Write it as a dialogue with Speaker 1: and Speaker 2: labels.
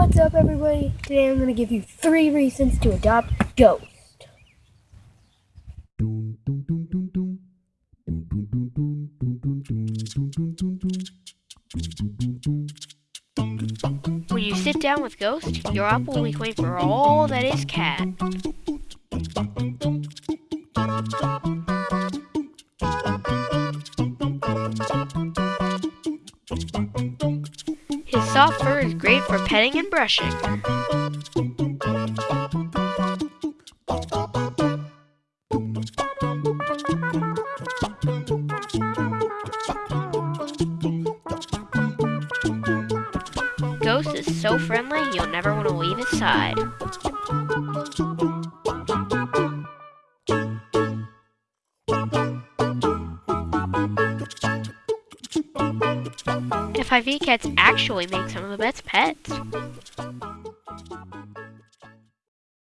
Speaker 1: What's up, everybody? Today I'm going to give you three reasons to adopt Ghost.
Speaker 2: When you sit down with Ghost, your up will be clean for all that is cat. Soft fur is great for petting and brushing. Ghost is so friendly, you'll never want to leave his side. FIV cats actually make some of the best pets.